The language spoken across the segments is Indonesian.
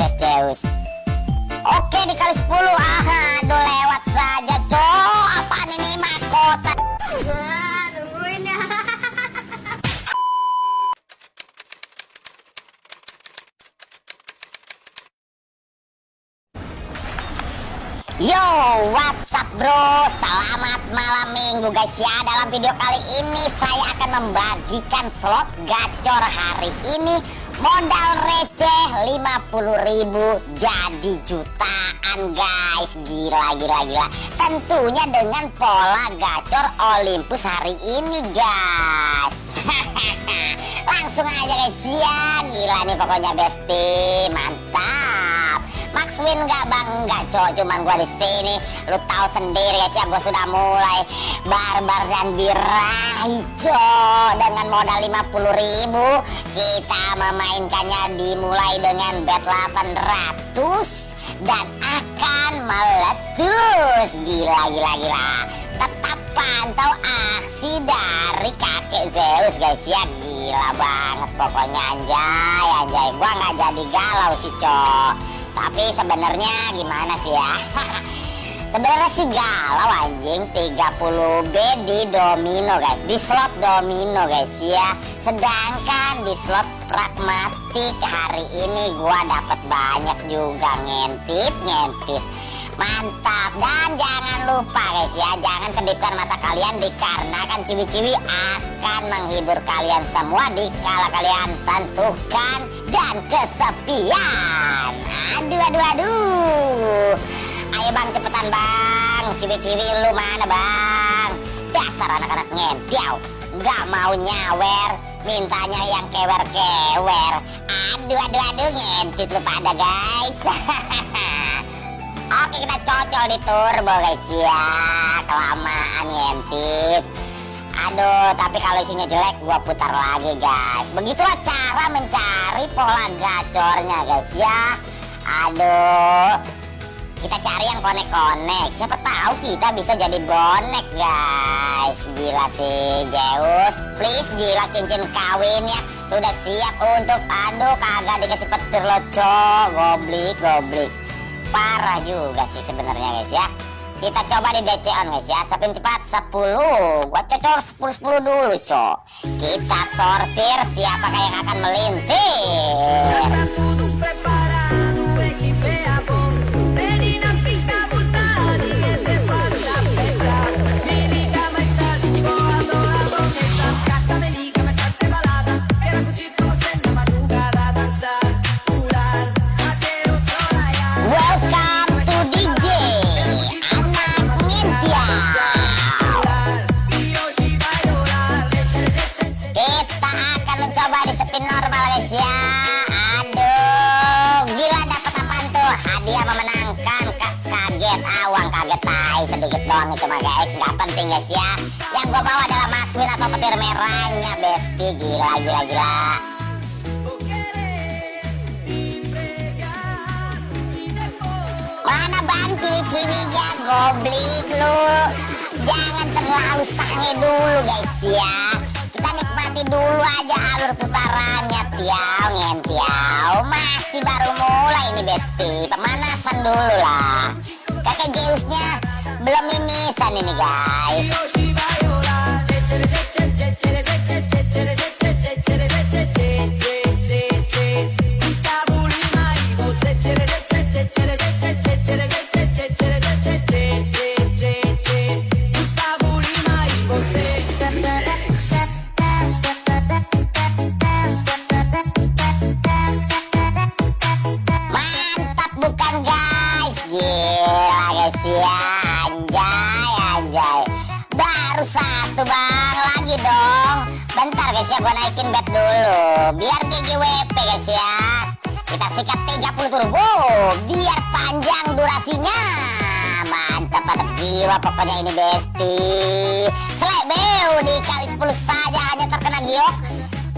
Tes Zeus. Oke dikali 10 Aha aduh lewat saja cok. Apaan ini mahkota? Nungguin ya. Yo, what's up bro? Selamat malam minggu guys ya. Dalam video kali ini saya akan membagikan slot gacor hari ini Modal receh 50.000 jadi jutaan guys. Gila, gila, gila. Tentunya dengan pola gacor Olympus hari ini guys. Langsung aja guys. Ya Gila nih pokoknya besti Mantap Max win gak bang? Enggak cowok cuman gua di sini. Lu tahu sendiri guys ya gua sudah mulai barbar dan birahi cowok dengan modal 50.000 kita memainkannya dimulai dengan bet 800 dan akan meletus. Gila gila gila. Tetap pantau aksi dari kakek Zeus guys ya gila banget pokoknya anjay anjay gua nggak jadi galau sih cowok tapi sebenarnya gimana sih ya? Sebenarnya sih galau anjing. 30B di domino guys. Di slot domino guys ya. Sedangkan di slot pragmatik hari ini gua dapat banyak juga ngentip ngentip mantap. Dan jangan lupa guys ya jangan kedipkan mata kalian dikarenakan ciwi-ciwi akan menghibur kalian semua di kala kalian tentukan dan kesepian. Aduh aduh aduh. Ayo bang cepetan bang. Ciwi-ciwi lu mana bang? Dasar anak-anak ngentiau. Nggak mau nyawer. Mintanya yang kewer-kewer. Aduh aduh aduh ngentit lu pada guys Oke kita cocol di turbo guys ya Kelamaan ngentit Aduh tapi kalau isinya jelek gua putar lagi guys. Begitulah cara mencari pola gacornya guys ya. Aduh. Kita cari yang konek-konek. Siapa tahu kita bisa jadi bonek guys. Gila sih Zeus. Please gila cincin kawinnya sudah siap untuk aduh kagak dikasih petir lo cok. Goblik goblik parah juga sih sebenarnya guys ya. Kita coba di DC on guys ya. Spin cepat 10 gua cocok 10 10 dulu cok. Kita sortir siapakah yang akan melintir sedikit doang itu mah guys nggak penting guys ya. Yang gue bawa adalah Maxwin atau petir merahnya besti. Gila gila gila. Mana bang? Ciwi-ciwinya goblik lu. Jangan terlalu sange dulu guys ya nikmati dulu aja alur putarannya. Tiau ngentiau masih baru mulai ini besti. Pemanasan dulu lah. Kakek Zeusnya belum mimisan ini guys guys ya. Kita sikat 30 turbo biar panjang durasinya. Mantap mantap jiwa pokoknya ini besti. Selebeu dikali 10 saja hanya terkena giok.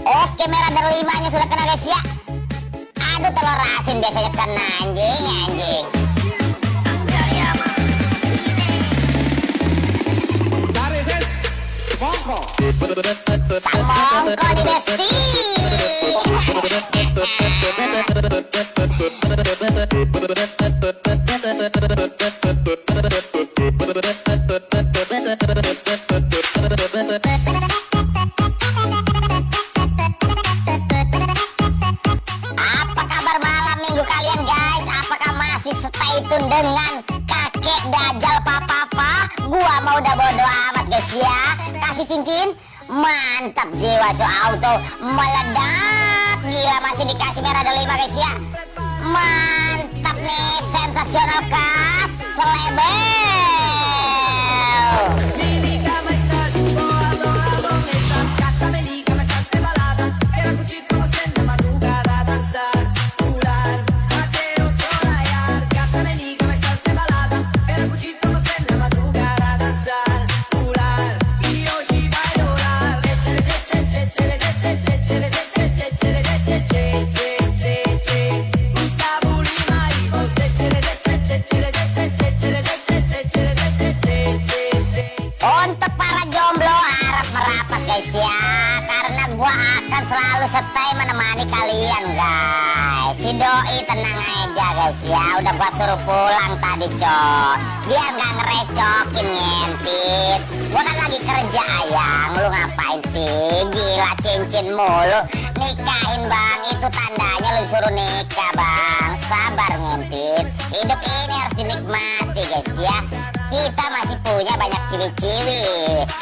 Oke merah dari 5 nya sudah kena guys ya. Aduh telur asin biasanya kena anjing anjing. Samongko di besti udah bodo amat guys ya. Kasih cincin. Mantap jiwa co auto. Meledak. Gila masih dikasih merah ada lima guys ya. Mantap nih Sensasional kas Selebel doi tenang aja guys ya. Udah gua suruh pulang tadi cok. Biar nggak ngerecokin ngentit. Gua kan lagi kerja ayang. Lu ngapain sih? Gila cincin mulu. Nikahin bang Itu tandanya lu suruh nikah bang. Sabar ngentit. Hidup ini harus dinikmati guys ya. Kita masih punya banyak ciwi-ciwi.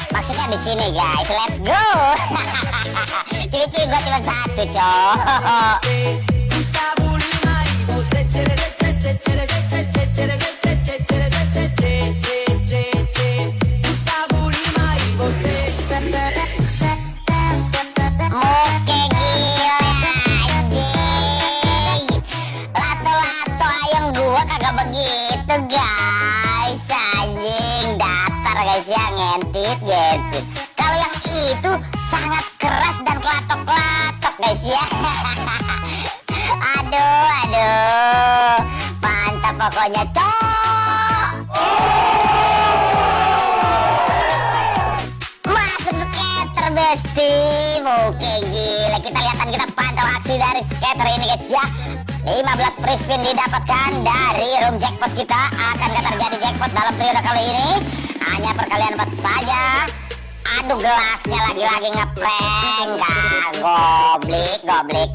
Maksudnya di sini guys. Let's go. Ciwi-ciwi gua cuma satu cowok pokoknya cok. Masuk skater besti. Oke gila. Kita lihat dan kita pantau aksi dari skater ini guys ya. 15 free spin didapatkan dari room jackpot kita. Akankah terjadi jackpot dalam periode kali ini. Hanya perkalian 4 saja Aduh gelasnya lagi-lagi ngeprank. Gak goblik goblik.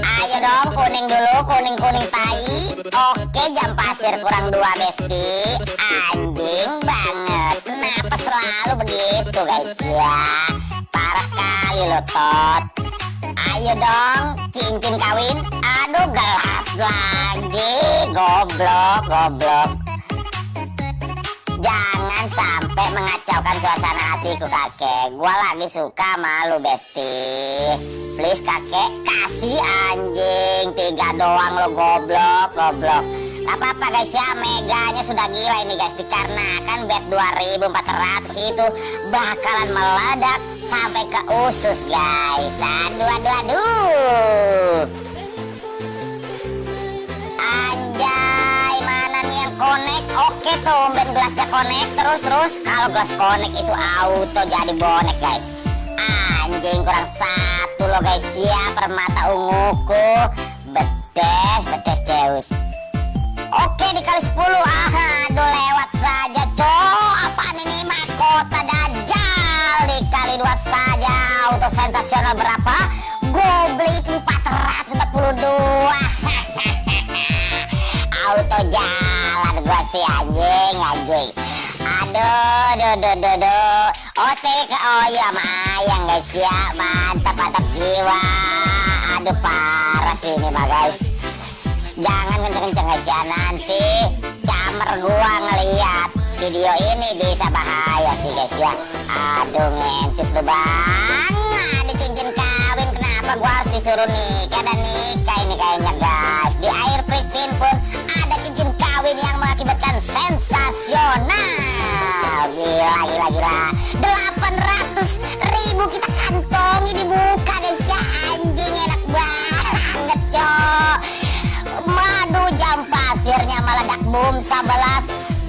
Ayo dong kuning dulu kuning-kuning tai. Oke jam pasir kurang dua besti. Anjing banget. Kenapa selalu begitu guys ya? Parah kali lo tot. Ayo dong cincin kawin. Aduh gelas lagi. Goblok goblok. Jangan sampai mengacaukan suasana hatiku kakek. Gua lagi suka malu besti. Please kakek kasih anjing. Tiga doang lo goblok goblok. Gak apa-apa guys ya. Meganya sudah gila ini guys. Dikarenakan bet 2400 itu Bakalan meledak Sampai ke usus guys. Aduh aduh aduh connect terus terus. Kalau gelas connect itu auto jadi bonek guys. Anjing kurang satu loh guys ya permata unguku. Bedes, bedes Zeus. Oke dikali 10 ah, aduh lewat saja cok Apaan ini mahkota dajjal Dikali dua saja Auto sensasional berapa? Goblik 442 Auto jalan gua sih anjing anjing Aduh duh duh duh duh. OTW ke oh iya sama ayang guys ya. Mantap mantap jiwa. Aduh parah sih ini mah guys. Jangan kenceng-kenceng guys ya. Nanti camer gua ngeliat video ini bisa bahaya sih guys ya. Aduh ngintip tuh bang Ada cincin kawin kenapa gua harus disuruh nikah dan nikah ini kayaknya guys? Di air free spin pun sensasional Gila gila gila. 800 ribu kita kantongi dibuka guys ya Anjing enak banget cok Madu jam pasirnya meledak boom 11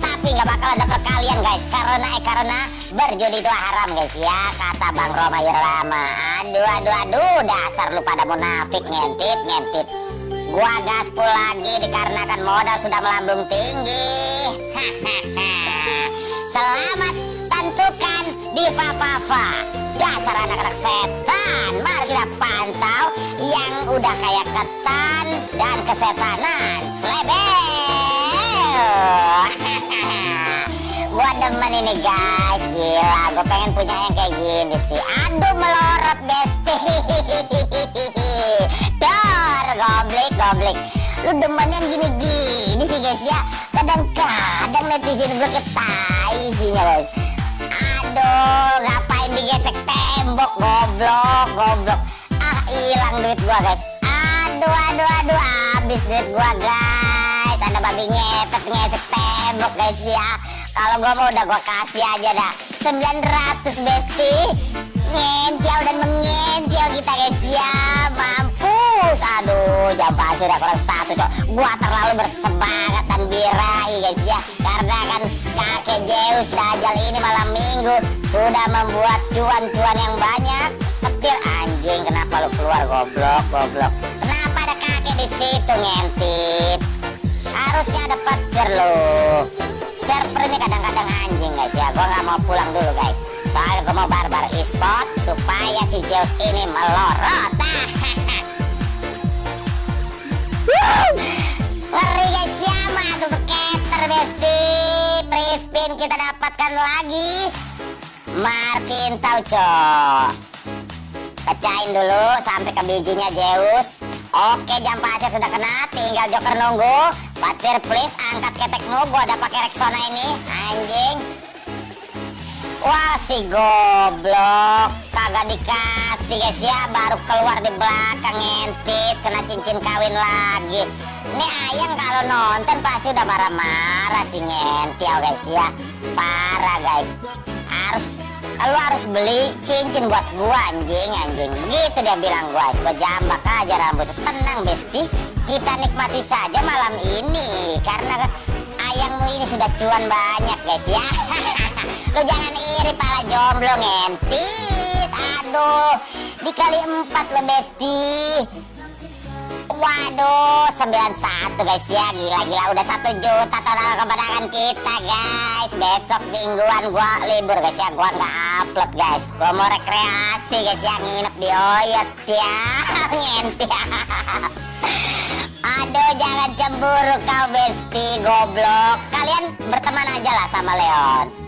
Tapi nggak bakal ada perkalian guys. Karena eh karena berjudi itu haram guys ya. Kata Bang Roma Irama. Aduh aduh aduh. Dasar lu pada munafik ngentit ngentit. Gua gaspol lagi dikarenakan modal sudah melambung tinggi. Selamat tentukan Diva Pava. Dasar anak-anak setan. Mari kita pantau yang udah kayak ketan dan kesetanan. Slebel. gua demen ini guys gila gue pengen punya yang kayak gini sih aduh melorot besti dor goblik goblik lu demen yang gini-gini sih guys ya. Kadang-kadang netizen gue ketai isinya guys. Aduh ngapain digesek tembok goblok goblok. Ah hilang duit gua guys. Aduh aduh aduh habis duit gua guys. Ada babi ngepet ngesek tembok guys ya. Kalau gua mau udah gua kasih aja dah. 900 besti ngentiau dan mengentiau kita guys ya mampus aduh jam pasir udah kurang satu cok. Gua terlalu bersemangat dan birahi guys ya. Karena kan kakek Zeus Dajjal ini malam minggu sudah membuat cuan-cuan yang banyak. Petir anjing kenapa lu keluar goblok goblok? Kenapa ada kakek di situ ngentip? Harusnya ada petir lo server ini kadang-kadang anjing guys ya. Gua nggak mau pulang dulu guys. Soalnya gua mau barbar e-sport supaya si Zeus ini melorot ngeri guys ya masuk skater besti. Free kita dapatkan lagi. Markin Tauco. Pecahin dulu sampai ke bijinya Zeus. Oke jam pasir sudah kena. Tinggal joker nunggu. Patir please angkat ketekmu. Gua ada pakai Rexona ini. Anjing Wah si goblok. Kagak dikasih guys ya. Baru keluar di belakang ngentit. Kena cincin kawin lagi. Ini ayang kalau nonton pasti udah marah-marah si ngentiau guys ya. Parah guys. Harus lu harus beli cincin buat gua anjing anjing. Gitu dia bilang gua gua jambak aja rambut. Tenang besti. Kita nikmati saja malam ini. Karena ayangmu ini sudah cuan banyak guys ya lu jangan iri pala jomblo ngentit. Aduh dikali empat lo besti. Waduh 91 guys ya. Gila-gila udah satu juta total kemenangan kita guys. Besok mingguan gua libur guys ya. Gua nggak upload guys. Gua mau rekreasi guys ya. Nginep di Oyot ya. Ngenti Aduh jangan cemburu kau besti goblok. Kalian berteman aja lah sama Leon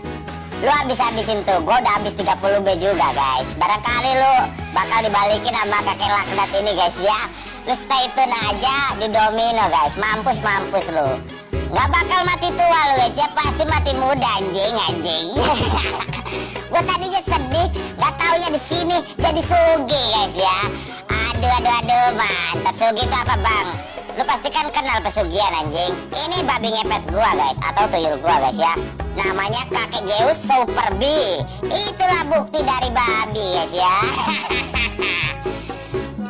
Lu habis-habisin tuh Gue udah habis 30B juga guys. Barangkali lu bakal dibalikin sama kakek laknat ini guys ya. Lu stay tune aja di domino guys. Mampus mampus lu. Gak bakal mati tua lu guys ya. Pasti mati muda anjing anjing. Gue tadinya sedih Gak taunya di sini jadi sugi guys ya. Aduh aduh aduh mantap. Sugi itu apa bang? Lu pasti kan kenal pesugihan anjing. Ini babi ngepet gua guys Atau tuyul gua guys ya Namanya kakek Zeus Super B. Itulah bukti dari babi guys ya.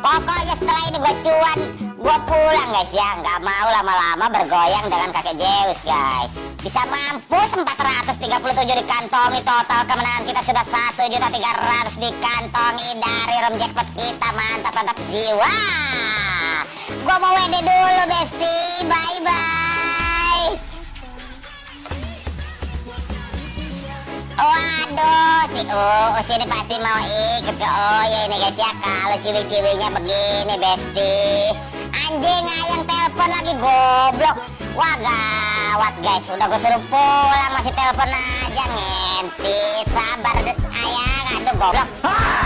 Pokoknya setelah ini gue cuan Gue pulang guys ya. Nggak mau lama-lama bergoyang dengan kakek Zeus guys. Bisa mampus 437 dikantongi Total kemenangan kita sudah 1 juta 300 dikantongi Dari room jackpot kita Mantap-mantap jiwa. Gue mau WD dulu besti Bye-bye. Waduh, si Uus ini pasti mau ikut. Ke Oyo ini guys ya Kalau ciwi-ciwinya begini besti. Anjing ayang telepon lagi goblok. Wah gawat guys. Udah gue suruh pulang masih telepon aja ngentit. Sabar ayang aduh goblok